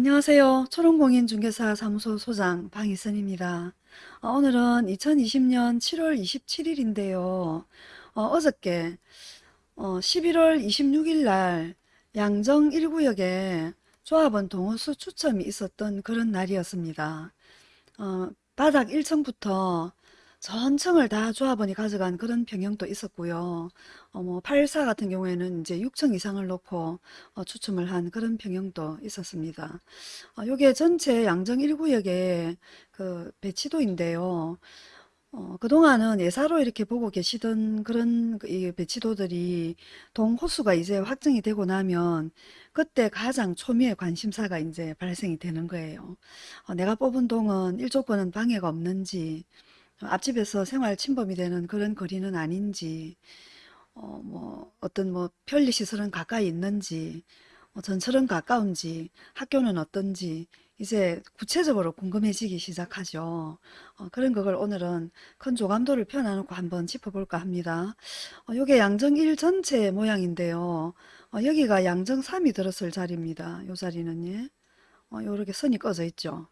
안녕하세요. 초롱공인중개사 사무소 소장 방희선입니다. 어, 오늘은 2020년 7월 27일인데요. 어, 저께 어, 11월 26일 날 양정 1구역에 조합원 동호수 추첨이 있었던 그런 날이었습니다. 어, 바닥 1층부터 전층을 다 조합원이 가져간 그런 병영도 있었고요. 어, 뭐84 같은 경우에는 이제 6층 이상을 놓고 어, 추첨을 한 그런 병영도 있었습니다. 어, 요게 전체 양정 1구역의 그 배치도인데요. 어, 그동안은 예사로 이렇게 보고 계시던 그런 그이 배치도들이 동호수가 이제 확정이 되고 나면 그때 가장 초미의 관심사가 이제 발생이 되는 거예요. 어, 내가 뽑은 동은 일조권은 방해가 없는지 앞집에서 생활 침범이 되는 그런 거리는 아닌지 어, 뭐 어떤 뭐 편리시설은 가까이 있는지 뭐 전철은 가까운지 학교는 어떤지 이제 구체적으로 궁금해지기 시작하죠. 어, 그런 그걸 오늘은 큰 조감도를 펴놔놓고 한번 짚어볼까 합니다. 어, 요게 양정 1 전체 모양인데요. 어, 여기가 양정 3이 들었을 자리입니다. 요 자리는 예. 어, 요렇게 선이 꺼져 있죠.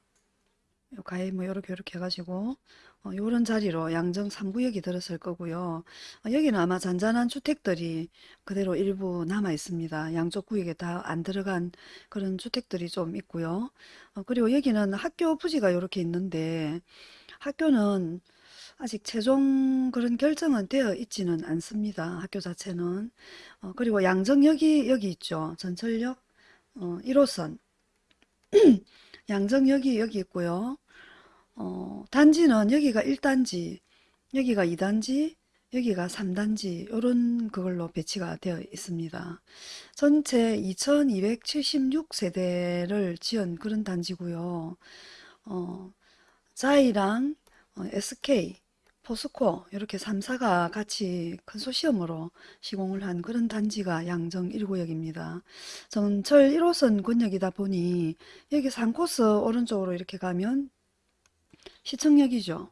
요 가위 뭐 요렇게 요렇게 해가지고 어, 요런 자리로 양정 3구역이 들었을 거고요. 어, 여기는 아마 잔잔한 주택들이 그대로 일부 남아 있습니다. 양쪽 구역에 다 안 들어간 그런 주택들이 좀 있고요. 어, 그리고 여기는 학교 부지가 이렇게 있는데 학교는 아직 최종 그런 결정은 되어 있지는 않습니다. 학교 자체는. 어, 그리고 양정역이 여기 있죠. 전철역 어, 1호선 양정역이 여기 있고요. 어, 단지는 여기가 1단지, 여기가 2단지, 여기가 3단지 이런 그걸로 배치가 되어 있습니다. 전체 2276세대를 지은 그런 단지고요. 어, 자이랑 어, SK, 포스코 이렇게 3사가 같이 컨소시엄으로 시공을 한 그런 단지가 양정 1구역입니다. 전철 1호선 권역이다 보니 여기 3코스 오른쪽으로 이렇게 가면 시청역이죠.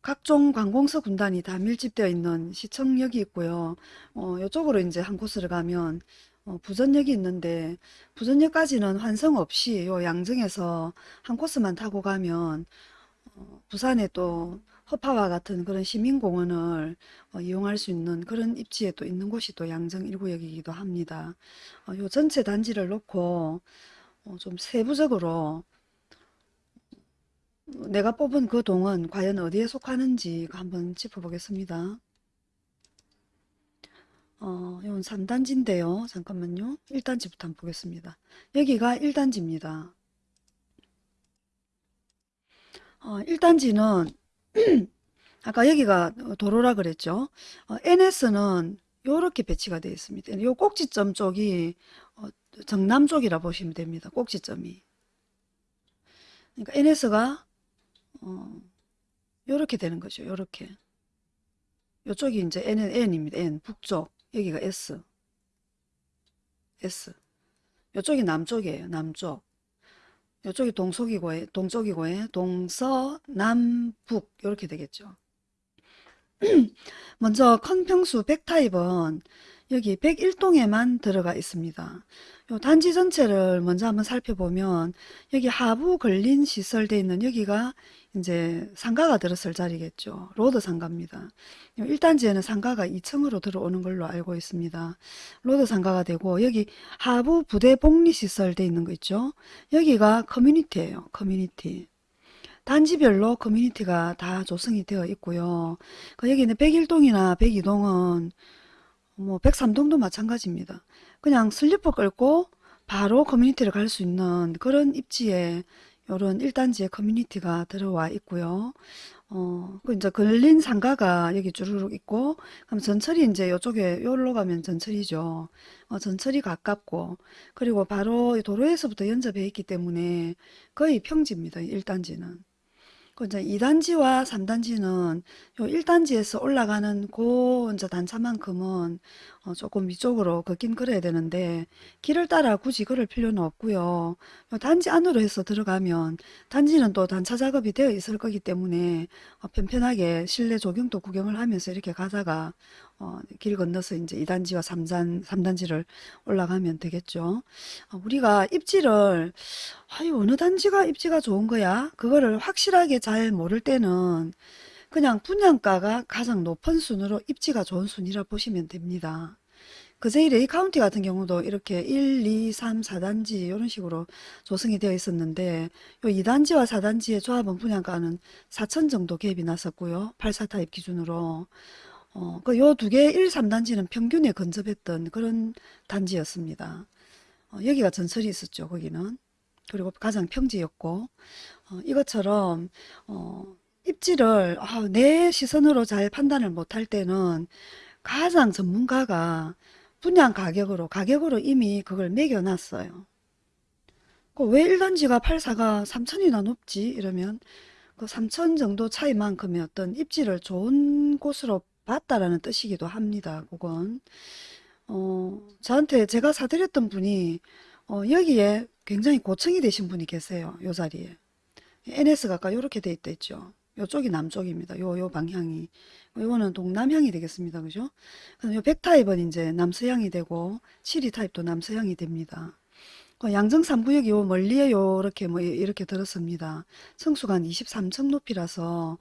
각종 관공서 군단이 다 밀집되어 있는 시청역이 있고요. 어, 이쪽으로 이제 한 곳으로 가면 어, 부전역이 있는데 부전역까지는 환승 없이 요 양정에서 한 코스만 타고 가면 어, 부산에 또 허파와 같은 그런 시민공원을 어, 이용할 수 있는 그런 입지에 또 있는 곳이 또 양정 1구역이기도 합니다. 어, 요 전체 단지를 놓고 어, 좀 세부적으로 내가 뽑은 그 동은 과연 어디에 속하는지 한번 짚어보겠습니다. 어, 이건 3단지인데요. 잠깐만요. 1단지부터 한번 보겠습니다. 여기가 1단지입니다. 어, 1단지는 아까 여기가 도로라 그랬죠. 어, NS는 이렇게 배치가 되어 있습니다. 이 꼭지점 쪽이 어, 정남 쪽이라 보시면 됩니다. 꼭지점이. 그러니까 NS가 어, 요렇게 되는 거죠. 요렇게. 요쪽이 이제 N은 N입니다. N. 북쪽. 여기가 S. S. 요쪽이 남쪽이에요. 남쪽. 요쪽이 동쪽이고, 동쪽이고, 동서, 남북. 요렇게 되겠죠. 먼저 큰 평수 100타입은 여기 101동에만 들어가 있습니다. 요 단지 전체를 먼저 한번 살펴보면 여기 하부 근린 시설되어 있는 여기가 이제 상가가 들었을 자리겠죠. road 상가입니다. 1단지에는 상가가 2층으로 들어오는 걸로 알고 있습니다. road 상가가 되고 여기 하부 부대 복리시설 되어 있는 거 있죠. 여기가 커뮤니티예요. 커뮤니티. 단지별로 커뮤니티가 다 조성이 되어 있고요. 그 여기는 101동이나 102동은 뭐 103동도 마찬가지입니다. 그냥 슬리퍼 끌고 바로 커뮤니티를 갈 수 있는 그런 입지에 이런 1단지의 커뮤니티가 들어와 있고요. 어, 그 이제 근린 상가가 여기 주르륵 있고, 그럼 전철이 이제 이쪽에, 여기로 가면 전철이죠. 어, 전철이 가깝고, 그리고 바로 도로에서부터 연접해 있기 때문에 거의 평지입니다. 1단지는. 그 이제 2단지와 3단지는 요 1단지에서 올라가는 그 이제 단차만큼은 어 조금 위쪽으로 걷긴 걸어야 되는데 길을 따라 굳이 걸을 필요는 없고요. 요 단지 안으로 해서 들어가면 단지는 또 단차 작업이 되어 있을 거기 때문에 어 편편하게 실내 조경도 구경을 하면서 이렇게 가다가 어, 길 건너서 이제 2단지와 3단, 3단지를 올라가면 되겠죠. 어, 우리가 입지를, 아유, 어느 단지가 입지가 좋은 거야? 그거를 확실하게 잘 모를 때는 그냥 분양가가 가장 높은 순으로 입지가 좋은 순이라 보시면 됩니다. 그제이 레이 카운티 같은 경우도 이렇게 1, 2, 3, 4단지 이런 식으로 조성이 되어 있었는데 요 2단지와 4단지의 조합원 분양가는 4천 정도 갭이 났었고요. 84 타입 기준으로 어, 그 요 두 개 1, 3단지는 평균에 근접했던 그런 단지였습니다. 어, 여기가 전설이 있었죠. 거기는. 그리고 가장 평지였고 어, 이것처럼 어, 입지를 아, 내 시선으로 잘 판단을 못할 때는 가장 전문가가 분양 가격으로 가격으로 이미 그걸 매겨놨어요. 그왜 1단지가 84가 3천이나 높지? 이러면 그 3천 정도 차이만큼의 어떤 입지를 좋은 곳으로 봤다라는 뜻이기도 합니다. 그건 어, 저한테 제가 사드렸던 분이 어, 여기에 굉장히 고층이 되신 분이 계세요. 요 자리에. NS가 아까 이렇게 돼 있다 했죠. 요쪽이 남쪽입니다. 요, 요 방향이. 요거는 동남향이 되겠습니다. 그죠? 그럼 요 백타입은 이제 남서향이 되고, 7이 타입도 남서향이 됩니다. 그 양정 3구역이 요 멀리에 요렇게 뭐 이렇게 들었습니다. 성수가 한 23층 높이라서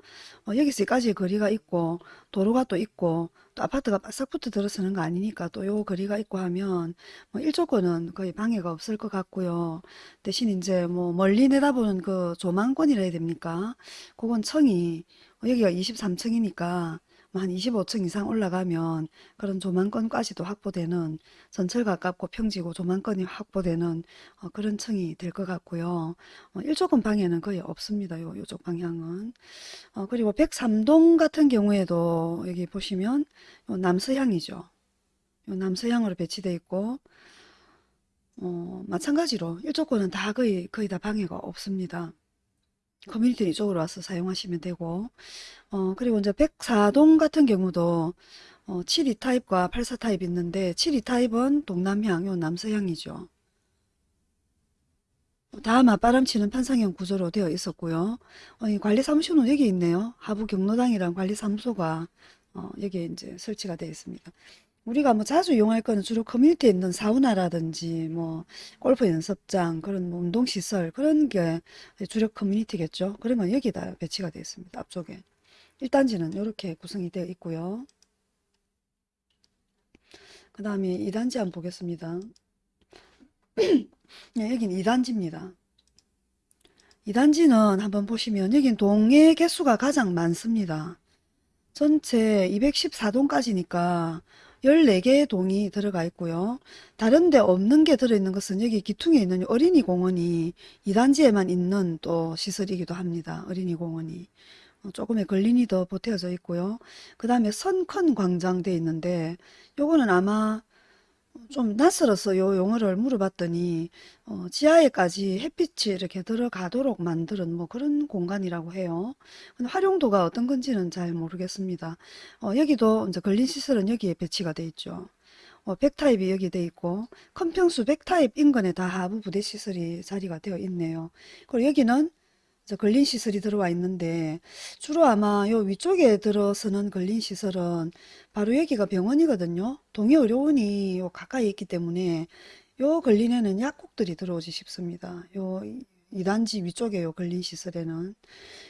어, 여기서 여기까지 거리가 있고 도로가 또 있고 또 아파트가 바싹 붙어 들어서는 거 아니니까 또 요 거리가 있고 하면 뭐 일조권은 거의 방해가 없을 것 같고요. 대신 이제 뭐 멀리 내다보는 그 조망권이라 해야 됩니까? 그건 층이 어, 여기가 23층이니까 뭐한 25층 이상 올라가면 그런 조망권까지도 확보되는 전철 가깝고 평지고 조망권이 확보되는 어, 그런 층이 될 것 같고요. 어, 일조권 방해는 거의 없습니다. 요, 요쪽 방향은. 어, 그리고 103동 같은 경우에도 여기 보시면 요 남서향이죠. 요 남서향으로 배치되어 있고 어, 마찬가지로 일조권은 다 거의 거의 다 방해가 없습니다. 커뮤니티 이쪽으로 와서 사용하시면 되고 어, 그리고 이제 104동 같은 경우도 어, 72 타입과 84 타입 있는데 72 타입은 동남향, 요 남서향이죠. 다 맞바람치는 판상형 구조로 되어 있었고요. 어, 이 관리사무소는 여기 있네요. 하부 경로당이랑 관리사무소가 어, 여기에 이제 설치가 되어 있습니다. 우리가 뭐 자주 이용할 거는 주로 커뮤니티에 있는 사우나라든지 뭐 골프 연습장 그런 뭐 운동시설 그런 게 주력 커뮤니티겠죠. 그러면 여기다 배치가 되어 있습니다. 앞쪽에. 1단지는 이렇게 구성이 되어 있고요. 그 다음에 2단지 한번 보겠습니다. 네, 여긴 2단지입니다. 2단지는 한번 보시면 여긴 동의 개수가 가장 많습니다. 전체 214동까지니까 14개의 동이 들어가 있고요. 다른 데 없는 게 들어있는 것은 여기 기퉁에 있는 어린이 공원이 2단지에만 있는 또 시설이기도 합니다. 어린이 공원이. 어, 조금의 걸린이 더 보태어져 있고요. 그 다음에 선컨 광장 돼 있는데 요거는 아마 좀 낯설어서 요 용어를 물어봤더니 어, 지하에까지 햇빛이 이렇게 들어가도록 만드는 뭐 그런 공간이라고 해요. 근데 활용도가 어떤 건지는 잘 모르겠습니다. 어, 여기도 이제 걸린 시설은 여기에 배치가 돼 있죠. 어, 백타입이 여기 돼 있고 큰평수 백타입 인근에 다 하부 부대 시설이 자리가 되어 있네요. 그리고 여기는 이제 걸린 시설이 들어와 있는데 주로 아마 요 위쪽에 들어서는 걸린 시설은 바로 여기가 병원이거든요. 동해의료원이 요 가까이 있기 때문에 요 걸린에는 약국들이 들어오지 싶습니다. 요 2단지 위쪽에 요 걸린 시설에는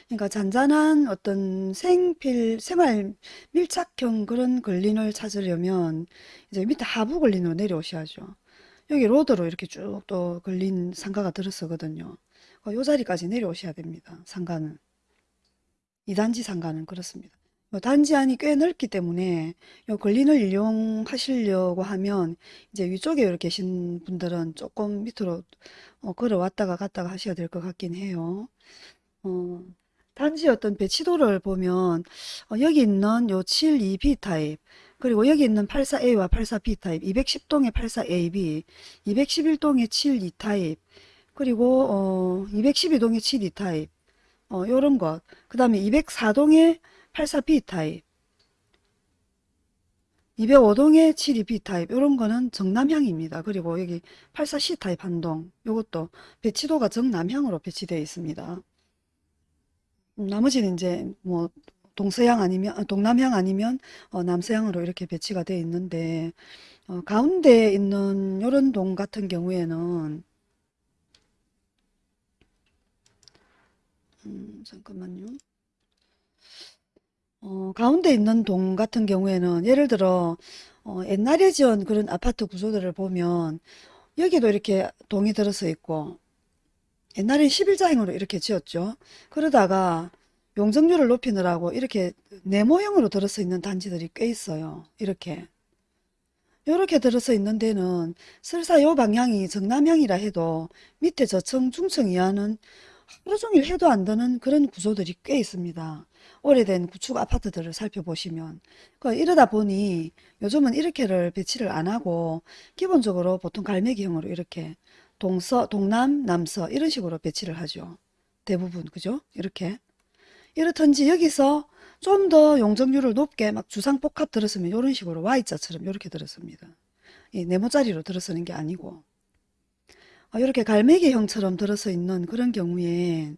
그러니까 잔잔한 어떤 생필 생활 밀착형 그런 걸린을 찾으려면 이제 밑에 하부 걸린으로 내려오셔야죠. 여기 로드로 이렇게 쭉 또 걸린 상가가 들었었거든요. 어, 요 자리까지 내려오셔야 됩니다. 상가는. 2단지 상가는 그렇습니다. 요 단지 안이 꽤 넓기 때문에 요 걸린을 이용하시려고 하면 이제 위쪽에 계신 분들은 조금 밑으로 어, 걸어 왔다가 갔다가 하셔야 될 것 같긴 해요. 어, 단지 어떤 배치도를 보면 어, 여기 있는 요 72B 타입 그리고 여기 있는 84A와 84B 타입 210동의 84AB 211동의 72 타입 그리고 어, 212동의 72 타입 어, 요런 것. 그 다음에 204동의 84B 타입 205동의 72B 타입 요런 거는 정남향입니다. 그리고 여기 84C 타입 한동 요것도 배치도가 정남향으로 배치되어 있습니다. 음, 나머지는 이제 뭐 동서양 아니면 어, 동남향 아니면 어, 남서향으로 이렇게 배치가 되어 있는데 어, 가운데 있는 요런 동 같은 경우에는 음, 잠깐만요. 어, 가운데 있는 동 같은 경우에는 예를 들어 어, 옛날에 지은 그런 아파트 구조들을 보면 여기도 이렇게 동이 들어서 있고 옛날엔 11자형으로 이렇게 지었죠. 그러다가 용적률을 높이느라고 이렇게 네모형으로 들어서 있는 단지들이 꽤 있어요. 이렇게. 이렇게 들어서 있는 데는 설사 요 방향이 정남향이라 해도 밑에 저층, 중층 이하는 하루 종일 해도 안 되는 그런 구조들이 꽤 있습니다. 오래된 구축 아파트들을 살펴보시면. 그 이러다 보니 요즘은 이렇게를 배치를 안 하고 기본적으로 보통 갈매기형으로 이렇게 동서, 동남, 남서 이런 식으로 배치를 하죠. 대부분 그죠? 이렇게. 이렇든지 여기서 좀 더 용적률을 높게 막 주상복합 들었으면 이런 식으로 Y자처럼 이렇게 들었습니다. 이 네모짜리로 들어서는 게 아니고 어, 이렇게 갈매기형처럼 들어서 있는 그런 경우에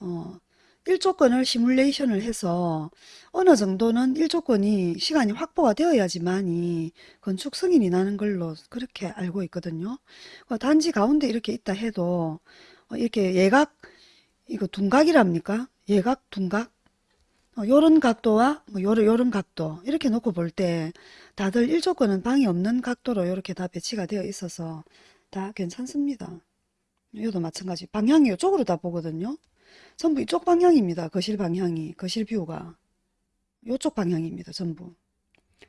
어, 일조권을 시뮬레이션을 해서 어느 정도는 일조권이 시간이 확보가 되어야지만이 건축 승인이 나는 걸로 그렇게 알고 있거든요. 어, 단지 가운데 이렇게 있다 해도 어, 이렇게 예각 이거 둔각이랍니까? 예각 둔각 어, 요런 각도와 뭐 요런, 요런 각도 이렇게 놓고 볼 때 다들 일조권은 방이 없는 각도로 이렇게 다 배치가 되어 있어서 다 괜찮습니다. 이것도 마찬가지 방향이 이쪽으로 다 보거든요. 전부 이쪽 방향입니다. 거실 방향이 거실 뷰가 이쪽 방향입니다. 전부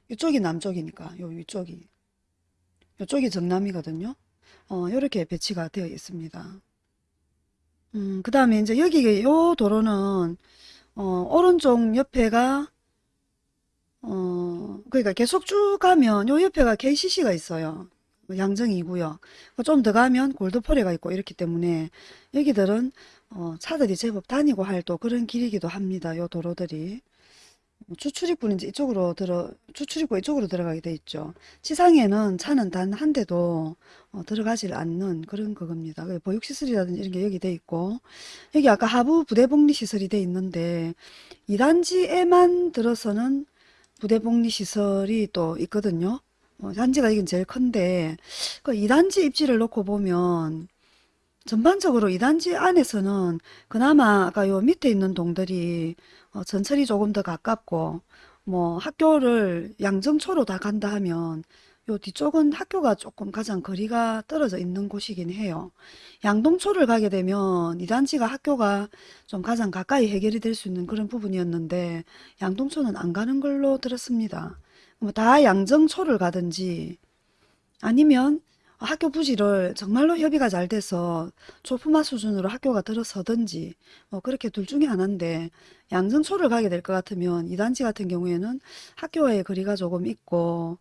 이쪽이 남쪽이니까 요 위쪽이 이쪽이 정남이거든요. 어, 이렇게 배치가 되어 있습니다. 음, 그 다음에 이제 여기 요 도로는 어, 오른쪽 옆에가 어, 그러니까 계속 쭉 가면 요 옆에가 KCC가 있어요. 양정이고요. 좀 더 가면 골드포레가 있고 이렇기 때문에 여기들은 어, 차들이 제법 다니고 할 또 그런 길이기도 합니다. 요 도로들이. 뭐 추출입구는 이제 이쪽으로 들어 추출입구 이쪽으로 들어가게 돼 있죠. 지상에는 차는 단 한 대도 어, 들어가질 않는 그런 그겁니다. 보육 시설이라든지 이런 게 여기 돼 있고 여기 아까 하부 부대 복리 시설이 돼 있는데 2단지에만 들어서는 부대 복리 시설이 또 있거든요. 어, 단지가 이긴 제일 큰데 그 2단지 입지를 놓고 보면 전반적으로 2단지 안에서는 그나마 아까 요 밑에 있는 동들이 어, 전철이 조금 더 가깝고 뭐 학교를 양정초로 다 간다 하면 요 뒤쪽은 학교가 조금 가장 거리가 떨어져 있는 곳이긴 해요. 양동초를 가게 되면 이 단지가 학교가 좀 가장 가까이 해결이 될 수 있는 그런 부분이었는데 양동초는 안 가는 걸로 들었습니다. 뭐 다 양정초를 가든지 아니면 학교 부지를 정말로 협의가 잘 돼서 초품화 수준으로 학교가 들어서든지 뭐 그렇게 둘 중에 하나인데 양정초를 가게 될 것 같으면 이 단지 같은 경우에는 학교와의 거리가 조금 있고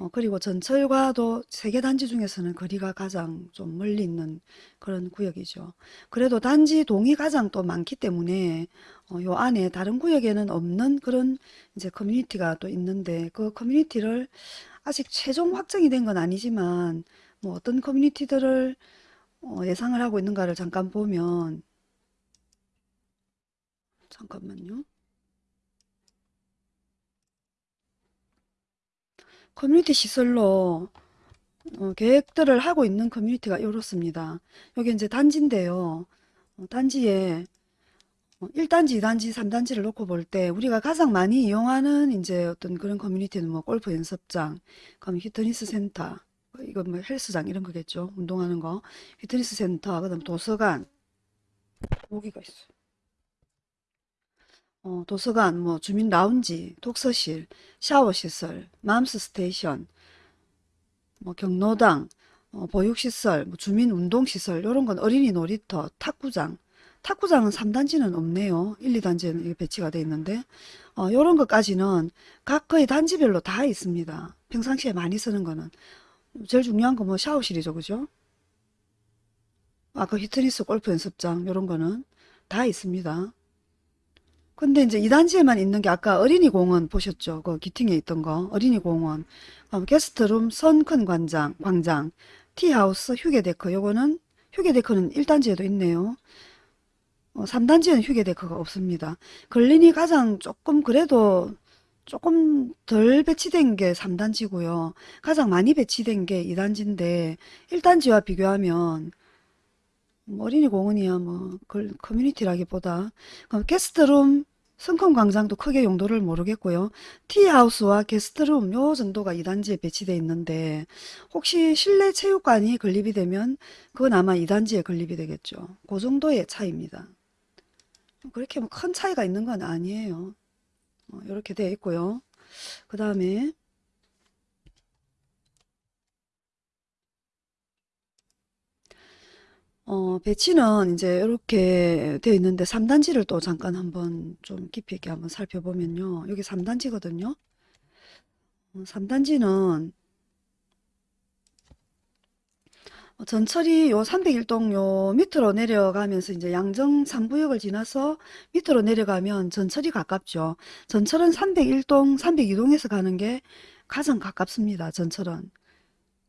어, 그리고 전철과도 세개 단지 중에서는 거리가 가장 좀 멀리 있는 그런 구역이죠. 그래도 단지 동이 가장 또 많기 때문에 어, 요 안에 다른 구역에는 없는 그런 이제 커뮤니티가 또 있는데 그 커뮤니티를 아직 최종 확정이 된 건 아니지만 뭐 어떤 커뮤니티들을 어, 예상을 하고 있는가를 잠깐 보면 잠깐만요. 커뮤니티 시설로 어, 계획들을 하고 있는 커뮤니티가 이렇습니다. 여기 이제 단지인데요. 어, 단지에 1단지, 2단지, 3단지를 놓고 볼 때 우리가 가장 많이 이용하는 이제 어떤 그런 커뮤니티는 뭐 골프 연습장, 그럼 피트니스 센터, 이거 뭐 헬스장 이런 거겠죠. 운동하는 거. 피트니스 센터, 그 다음 도서관. 여기가 있어요. 어, 도서관, 뭐 주민 라운지, 독서실, 샤워시설, 맘스 스테이션, 뭐 경로당, 어, 보육시설, 뭐 주민 운동시설 이런 건 어린이 놀이터, 탁구장, 탁구장은 3단지는 없네요. 1, 2단지에는 배치가 되어 있는데 어, 이런 것까지는 각 거의 단지별로 다 있습니다. 평상시에 많이 쓰는 거는 제일 중요한 건뭐 샤워실이죠. 그죠? 아까 피트니스 골프 연습장 이런 거는 다 있습니다. 근데 이제 2단지에만 있는 게 아까 어린이 공원 보셨죠? 그 기팅에 있던 거 어린이 공원 어, 게스트룸 선큰 광장 광장 티하우스 휴게데크 요거는 휴게데크는 1단지에도 있네요. 어, 3단지는 휴게데크가 없습니다. 걸린이 가장 조금 그래도 조금 덜 배치된 게 3단지고요. 가장 많이 배치된 게 2단지인데 1단지와 비교하면 뭐 어린이 공원이야 뭐 그 커뮤니티라기보다 그럼 게스트룸 성큼광장도 크게 용도를 모르겠고요. 티하우스와 게스트룸 요 정도가 2단지에 배치되어 있는데 혹시 실내 체육관이 건립이 되면 그건 아마 2단지에 건립이 되겠죠. 그 정도의 차이입니다. 그렇게 뭐 큰 차이가 있는 건 아니에요. 어, 이렇게 되어 있고요. 그 다음에 어, 배치는 이제 이렇게 되어 있는데 3단지를 또 잠깐 한번 좀 깊이 있게 한번 살펴보면요. 여기 3단지거든요. 3단지는 전철이 요 301동 요 밑으로 내려가면서 이제 양정 3구역을 지나서 밑으로 내려가면 전철이 가깝죠. 전철은 301동, 302동에서 가는 게 가장 가깝습니다. 전철은.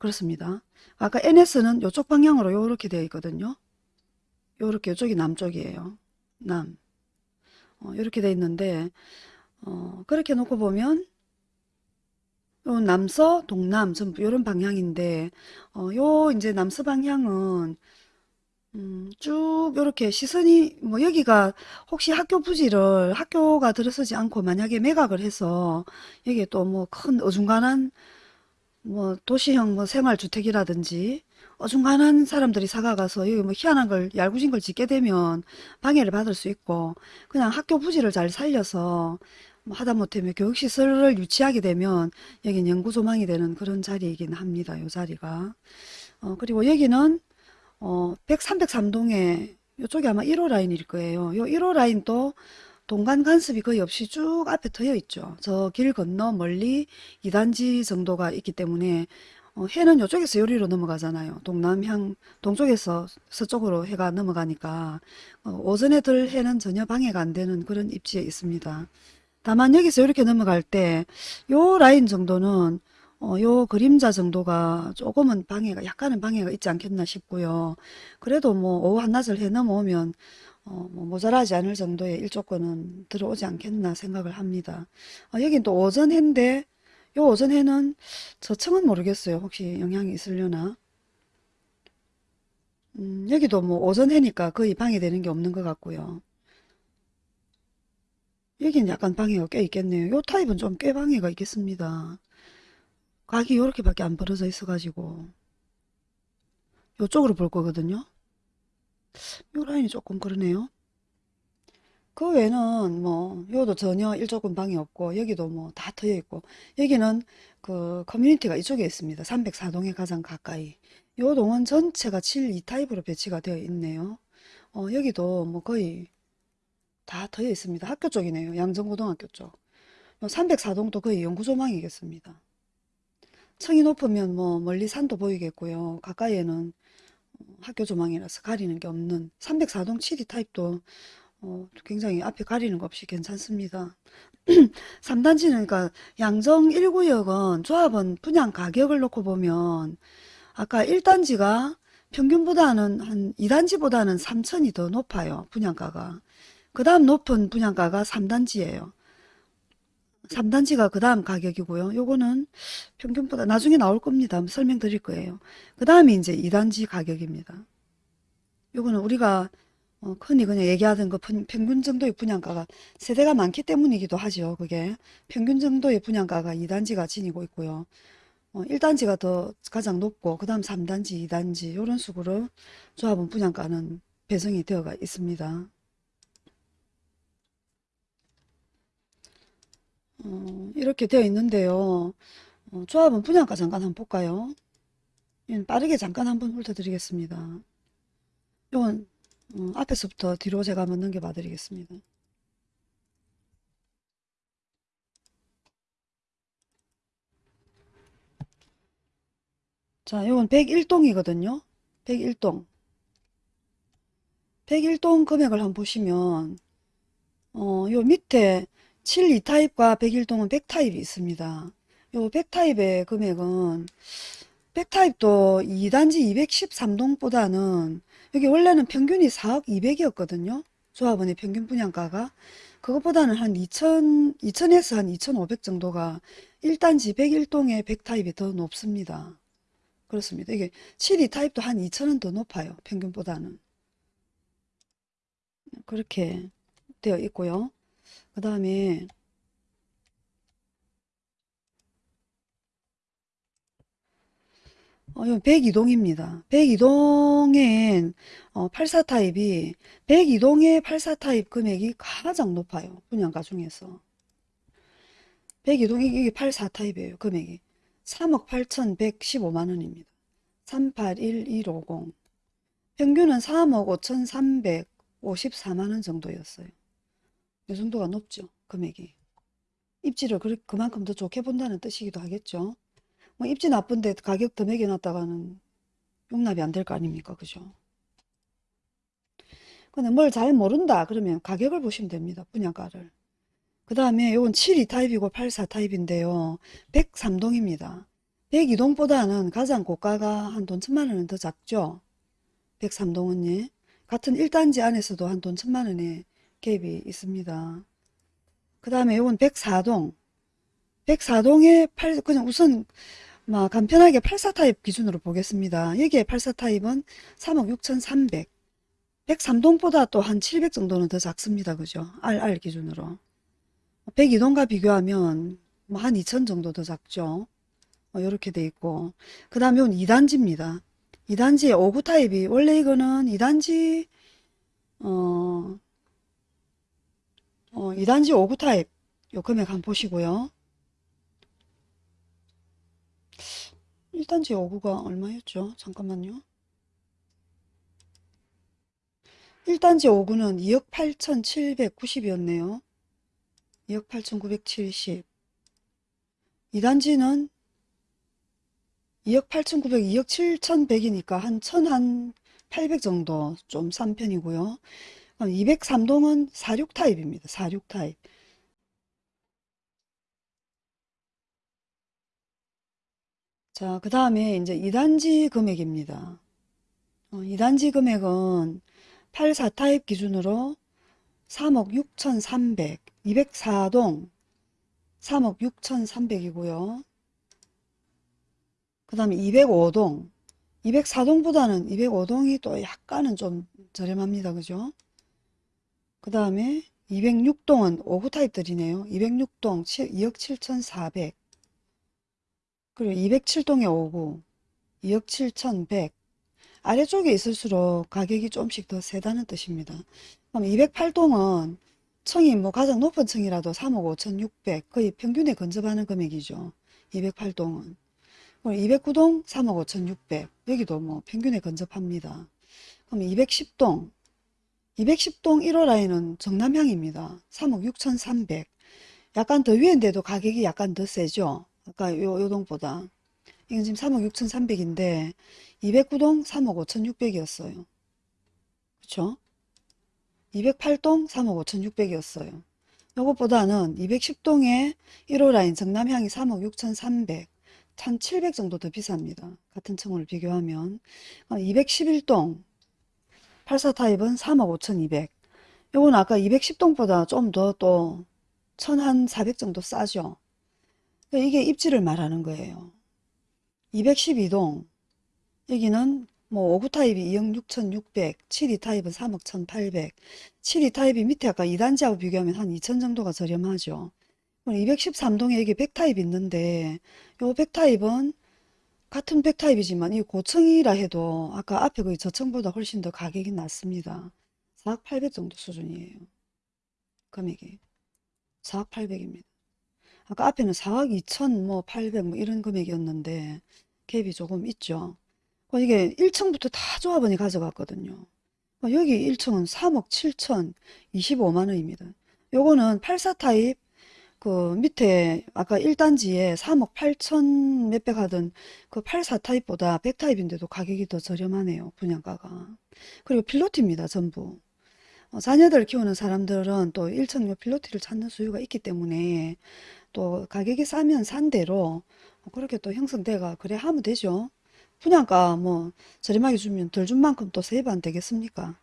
그렇습니다. 아까 NS는 이쪽 방향으로 요렇게 되어 있거든요. 요렇게 이쪽이 남쪽이에요. 남. 어, 이렇게 되어 있는데 어, 그렇게 놓고 보면 요 남서, 동남 전부 요런 방향인데 어, 요 이제 남서 방향은 음, 쭉 이렇게 시선이 뭐 여기가 혹시 학교 부지를 학교가 들어서지 않고 만약에 매각을 해서 여기에 또 뭐 큰 어중간한 뭐 도시형 뭐 생활주택이라든지 어중간한 사람들이 사가가서 여기 뭐 희한한 걸 얄궂은 걸 짓게 되면 방해를 받을 수 있고 그냥 학교 부지를 잘 살려서 뭐 하다못해 뭐 교육시설을 유치하게 되면 여긴 연구조망이 되는 그런 자리이긴 합니다. 요 자리가. 어, 그리고 여기는 어, 100, 303동에 이쪽이 아마 1호 라인일 거예요. 요 1호 라인도 동간 간섭이 거의 없이 쭉 앞에 트여 있죠. 저 길 건너 멀리 2단지 정도가 있기 때문에 어, 해는 이쪽에서 요리로 넘어가잖아요. 동남향 동쪽에서 서쪽으로 해가 넘어가니까 어, 오전에 들 해는 전혀 방해가 안 되는 그런 입지에 있습니다. 다만 여기서 이렇게 넘어갈 때 요 라인 정도는 어, 요 그림자 정도가 조금은 방해가 약간은 방해가 있지 않겠나 싶고요. 그래도 뭐 오후 한낮을 해 넘어오면 어, 뭐 모자라지 않을 정도의 일조권은 들어오지 않겠나 생각을 합니다. 어, 여긴 또 오전 해인데 요 오전 해는 저층은 모르겠어요. 혹시 영향이 있으려나? 음, 여기도 뭐 오전 해니까 거의 방해되는 게 없는 것 같고요. 여긴 약간 방해가 꽤 있겠네요. 요 타입은 좀 꽤 방해가 있겠습니다. 각이 요렇게밖에 안 벌어져 있어가지고 요쪽으로 볼 거거든요. 요 라인이 조금 그러네요. 그 외에는 뭐 요도 전혀 일조금 방해 없고 여기도 뭐 다 트여 있고 여기는 그 커뮤니티가 이쪽에 있습니다. 304동에 가장 가까이 요 동은 전체가 7, 2타입으로 배치가 되어 있네요. 어, 여기도 뭐 거의 다 트여 있습니다. 학교 쪽이네요. 양정고등학교 쪽. 304동도 거의 연구조망이겠습니다. 층이 높으면 뭐 멀리 산도 보이겠고요. 가까이에는 학교 조망이라서 가리는 게 없는 304동 7이 타입도 어, 굉장히 앞에 가리는 거 없이 괜찮습니다. 3단지는 그러니까 양정 1구역은 조합원 분양 가격을 놓고 보면 아까 1단지가 평균보다는 한 2단지보다는 3천이 더 높아요. 분양가가. 그 다음 높은 분양가가 3단지예요. 3단지가 그 다음 가격이고요. 요거는 평균보다 나중에 나올 겁니다. 설명드릴 거예요. 그 다음이 이제 2단지 가격입니다. 요거는 우리가 어, 흔히 그냥 얘기하던 그 평균 정도의 분양가가 세대가 많기 때문이기도 하죠. 그게 평균 정도의 분양가가 2단지가 지니고 있고요. 어, 1단지가 더 가장 높고 그 다음 3단지, 2단지 이런 식으로 조합은 분양가는 배정이 되어가 있습니다. 어, 이렇게 되어 있는데요. 어, 조합은 분양가 잠깐 한번 볼까요? 예, 빠르게 잠깐 한번 훑어드리겠습니다. 이건 어, 앞에서부터 뒤로 제가 한번 넘겨봐 드리겠습니다. 자, 이건 101동이거든요. 101동. 101동 금액을 한번 보시면 어, 요 밑에 7 2타입과 101동은 100타입이 있습니다. 요 100타입의 금액은 100타입도 2단지 213동보다는 여기 원래는 평균이 4억 2백이었거든요. 조합원의 평균 분양가가 그것보다는 한 2천, 2천에서 한 2,500 정도가 1단지 101동의 100타입이 더 높습니다. 그렇습니다. 이게 72 타입도 한 2천원 더 높아요. 평균보다는. 그렇게 되어 있고요. 그 다음에 어, 이건 102동입니다. 102동엔 어, 84 타입이 102동의 84 타입 금액이 가장 높아요. 분양가 중에서. 102동 이게 84 타입이에요. 금액이. 3억 8,115만 원입니다. 381150. 평균은 3억 5,354만 원 정도였어요. 이 정도가 높죠. 금액이. 입지를 그, 그만큼 더 좋게 본다는 뜻이기도 하겠죠. 뭐 입지 나쁜데 가격 더 매겨놨다가는 용납이 안 될 거 아닙니까? 그죠? 근데 뭘 잘 모른다 그러면 가격을 보시면 됩니다. 분양가를. 그 다음에 이건 72 타입이고 84 타입인데요. 103동입니다. 102동보다는 가장 고가가 한 돈 천만 원은 더 작죠. 103동은 예. 같은 1단지 안에서도 한 돈 천만 원의 갭이 있습니다. 그 다음에 이건 104동. 104동에 8, 그냥 우선 막 간편하게 84 타입 기준으로 보겠습니다. 여기에 84 타입은 3억 6,300. 103동보다 또 한 700 정도는 더 작습니다. 그죠? RR 기준으로. 102동과 비교하면 뭐 한 2천 정도 더 작죠. 이렇게 돼 있고. 그 다음에 이건 2단지입니다. 2단지에 5구 타입이 원래 이거는 2단지 어, 어 2단지 5구 타입 요 금액 한번 보시고요. 1단지 5구가 얼마였죠? 잠깐만요. 1단지 5구는 2억 8,790이었네요. 2억 8,970. 2단지는 2억 8,900, 2억 7,100이니까 한 1,000, 한800 정도 좀 싼 편이고요. 203동은 46 타입입니다. 46 타입. 자, 그 다음에 이제 2단지 금액입니다. 어, 2단지 금액은 84 타입 기준으로 3억 6,300, 204동 3억 6,300이고요. 그 다음에 205동, 204동보다는 205동이 또 약간은 좀 저렴합니다. 그죠? 그 다음에 206동은 5구 타입들이네요. 206동 2억 7,400 그리고 207동에 5구 2억 7,100 아래쪽에 있을수록 가격이 좀씩 더 세다는 뜻입니다. 그럼 208동은 층이 뭐 가장 높은 층이라도 3억 5,600 거의 평균에 근접하는 금액이죠. 208동은 209동 3억 5,600 여기도 뭐 평균에 근접합니다. 그럼 210동 210동 1호 라인은 정남향입니다. 3억 6,300 약간 더 위인데도 가격이 약간 더 세죠. 아까 요, 요 동보다 이건 지금 3억 6,300인데 209동 3억 5,600이었어요. 그쵸? 208동 3억 5,600이었어요. 요것보다는 210동에 1호 라인 정남향이 3억 6,300, 1,700 정도 더 비쌉니다. 같은 층을 비교하면 211동 84 타입은 3억 5,200. 요건 아까 210동보다 좀 더 또 1,400 정도 싸죠. 이게 입지를 말하는 거예요. 212동 여기는 뭐 59 타입이 2억 6,600, 72 타입은 3억 1,800, 72 타입이 밑에 아까 2단지하고 비교하면 한 2천 정도가 저렴하죠. 213동에 여기 100 타입 있는데 요 100 타입은 같은 100 타입이지만 이 고층이라 해도 아까 앞에 그 저층보다 훨씬 더 가격이 낮습니다. 4억 800 정도 수준이에요. 금액이 4억 800입니다. 아까 앞에는 4억 2천 뭐 800 뭐 이런 금액이었는데 갭이 조금 있죠. 어, 이게 1층부터 다 조합원이 가져갔거든요. 어, 여기 1층은 3억 7천 25만 원입니다. 요거는 84 타입 그 밑에 아까 1단지에 3억 8천 몇백 하던 그 84 타입보다 100 타입인데도 가격이 더 저렴하네요. 분양가가. 그리고 필로티입니다. 전부. 어, 자녀들 키우는 사람들은 또 1층 요 필로티를 찾는 수요가 있기 때문에 또 가격이 싸면 산 대로 그렇게 또 형성돼가 그래 하면 되죠. 분양가 뭐 저렴하게 주면 덜 준 만큼 또 세입 안 되겠습니까?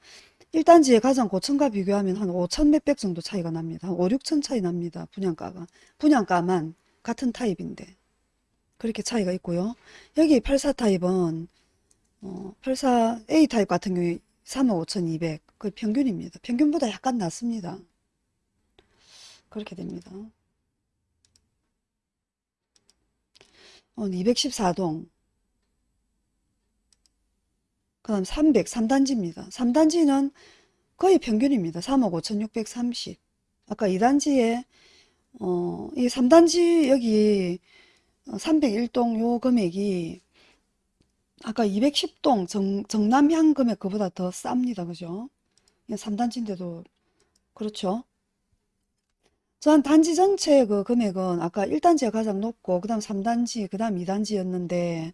1단지의 가장 고층과 비교하면 한 5천 몇백 정도 차이가 납니다. 한 5, 6천 차이 납니다. 분양가가. 분양가만 같은 타입인데. 그렇게 차이가 있고요. 여기 84 타입은 어, 84 A 타입 같은 경우에 3억 5천2백 그 평균입니다. 평균보다 약간 낮습니다. 그렇게 됩니다. 어, 214동 그 다음 300 3단지입니다. 3단지는 거의 평균입니다. 3억 5,630 아까 2단지에 어, 이 3단지 여기 301동 요 금액이 아까 210동 정, 정남향 금액 그보다 더 쌉니다. 그죠? 3단지인데도 그렇죠. 전 단지 전체 그 금액은 아까 1단지가 가장 높고 그 다음 3단지 그 다음 2단지였는데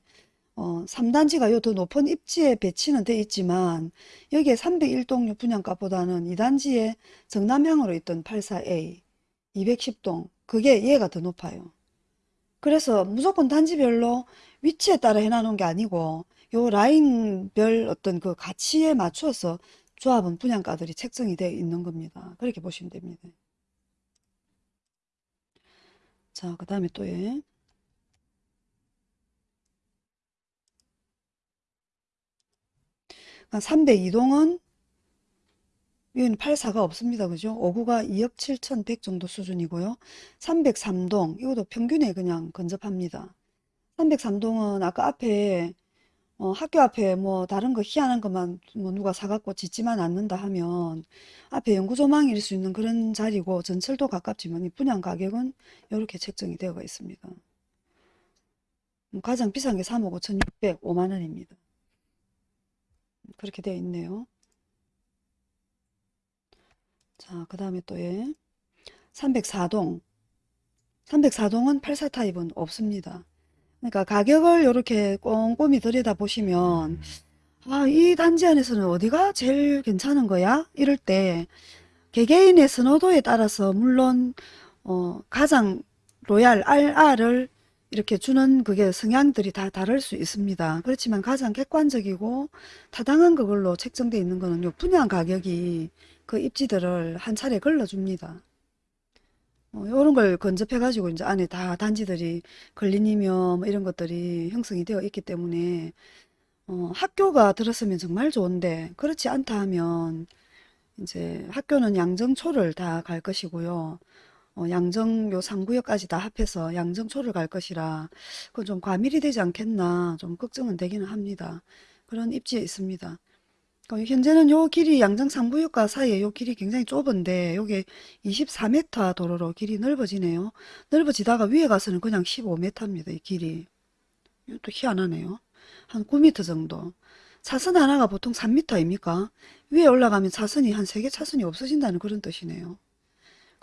어, 3단지가 요 더 높은 입지에 배치는 돼 있지만 여기에 301동 분양가보다는 2단지에 정남향으로 있던 84A 210동 그게 얘가 더 높아요. 그래서 무조건 단지별로 위치에 따라 해놔놓은 게 아니고 요 라인별 어떤 그 가치에 맞추어서 조합은 분양가들이 책정이 되어 있는 겁니다. 그렇게 보시면 됩니다. 자, 그 다음에 또 예. 그러니까 302동은 여기는 84가 없습니다. 그죠? 59가 2억 7천100 정도 수준이고요. 303동 이것도 평균에 그냥 근접합니다. 303동은 아까 앞에 어, 학교 앞에 뭐 다른 거 희한한 것만 뭐 누가 사갖고 짓지만 않는다 하면 앞에 연구조망일 수 있는 그런 자리고 전철도 가깝지만 이 분양 가격은 이렇게 책정이 되어 있습니다. 음, 가장 비싼 게 3억 5천6백 5만 원입니다. 그렇게 되어 있네요. 자, 그 다음에 또 예. 304동. 304동은 84 타입은 없습니다. 그러니까 가격을 이렇게 꼼꼼히 들여다보시면 아, 이 단지 안에서는 어디가 제일 괜찮은 거야? 이럴 때 개개인의 선호도에 따라서 물론 어, 가장 로얄 RR을 이렇게 주는 그게 성향들이 다 다를 수 있습니다. 그렇지만 가장 객관적이고 타당한 그걸로 책정되어 있는 거는 요 분양 가격이 그 입지들을 한 차례 걸러줍니다. 어, 이런 걸 건접해 가지고 이제 안에 다 단지들이 걸린이며 뭐 이런 것들이 형성이 되어 있기 때문에 어, 학교가 들었으면 정말 좋은데 그렇지 않다 하면 이제 학교는 양정초를 다 갈 것이고요. 어, 양정 요 3구역까지 다 합해서 양정초를 갈 것이라 그건 좀 과밀이 되지 않겠나 좀 걱정은 되기는 합니다. 그런 입지에 있습니다. 어, 현재는 요 길이 양정 3구역과 사이에 요 길이 굉장히 좁은데 요게 24m 도로로 길이 넓어지네요. 넓어지다가 위에 가서는 그냥 15m입니다. 이 길이. 이것도 희한하네요. 한 9m 정도. 차선 하나가 보통 3m 아닙니까? 위에 올라가면 차선이 한 3개 차선이 없어진다는 그런 뜻이네요.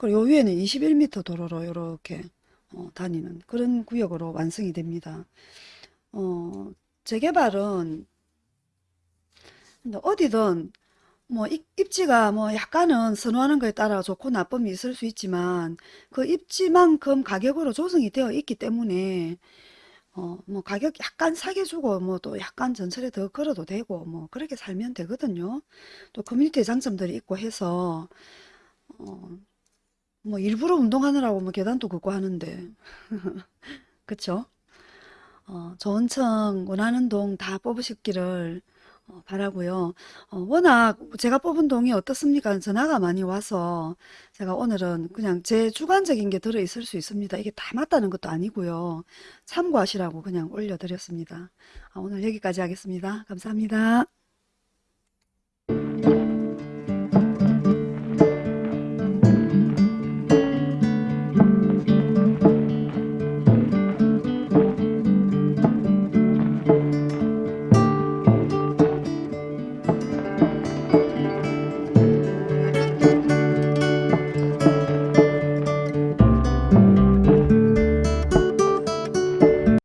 그리고 요 위에는 21m 도로로 이렇게 어, 다니는 그런 구역으로 완성이 됩니다. 어, 재개발은 어디든 뭐 입, 입지가 뭐 약간은 선호하는 거에 따라 좋고 나쁨이 있을 수 있지만 그 입지만큼 가격으로 조성이 되어 있기 때문에 어 뭐 가격 약간 싸게 주고 뭐 또 약간 전철에 더 걸어도 되고 뭐 그렇게 살면 되거든요. 또 커뮤니티 장점들이 있고 해서 어 뭐 일부러 운동하느라고 뭐 계단도 걷고 하는데 그쵸? 어층 원하는 동 다 뽑으셨기를 어, 바라고요. 어, 워낙 제가 뽑은 동이 어떻습니까? 전화가 많이 와서 제가 오늘은 그냥 제 주관적인 게 들어 있을 수 있습니다. 이게 다 맞다는 것도 아니고요. 참고하시라고 그냥 올려드렸습니다. 아, 오늘 여기까지 하겠습니다. 감사합니다.